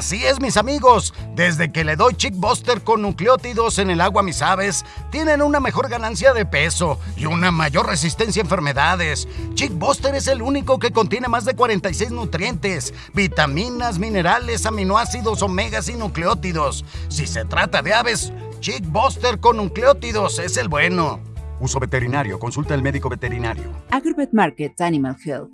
Así es, mis amigos. Desde que le doy Chick Buster con nucleótidos en el agua a mis aves, tienen una mejor ganancia de peso y una mayor resistencia a enfermedades. Chick Buster es el único que contiene más de 46 nutrientes, vitaminas, minerales, aminoácidos, omegas y nucleótidos. Si se trata de aves, Chick Buster con nucleótidos es el bueno. Uso veterinario. Consulta al médico veterinario. Agribet Market Animal Health.